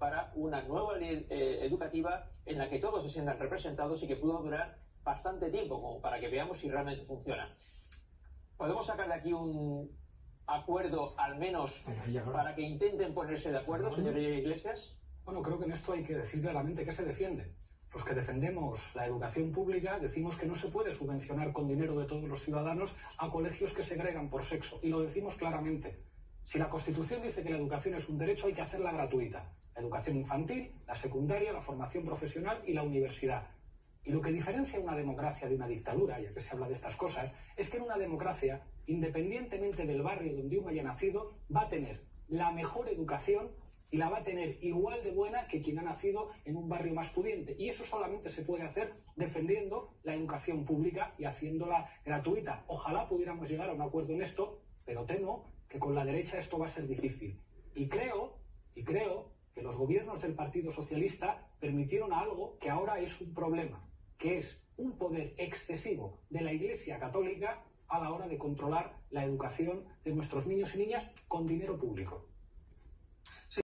para una nueva ley eh, educativa en la que todos se sientan representados y que pueda durar bastante tiempo, como para que veamos si realmente funciona. ¿Podemos sacar de aquí un acuerdo, al menos, para que intenten ponerse de acuerdo, señor Iglesias? Bueno, creo que en esto hay que decir claramente qué se defiende. Los que defendemos la educación pública decimos que no se puede subvencionar con dinero de todos los ciudadanos a colegios que segregan por sexo. Y lo decimos claramente. Si la Constitución dice que la educación es un derecho, hay que hacerla gratuita. La educación infantil, la secundaria, la formación profesional y la universidad. Y lo que diferencia una democracia de una dictadura, ya que se habla de estas cosas, es que en una democracia, independientemente del barrio donde uno haya nacido, va a tener la mejor educación y la va a tener igual de buena que quien ha nacido en un barrio más pudiente. Y eso solamente se puede hacer defendiendo la educación pública y haciéndola gratuita. Ojalá pudiéramos llegar a un acuerdo en esto, pero temo que con la derecha esto va a ser difícil. Y creo, y creo que los gobiernos del Partido Socialista permitieron algo que ahora es un problema, que es un poder excesivo de la Iglesia Católica a la hora de controlar la educación de nuestros niños y niñas con dinero público.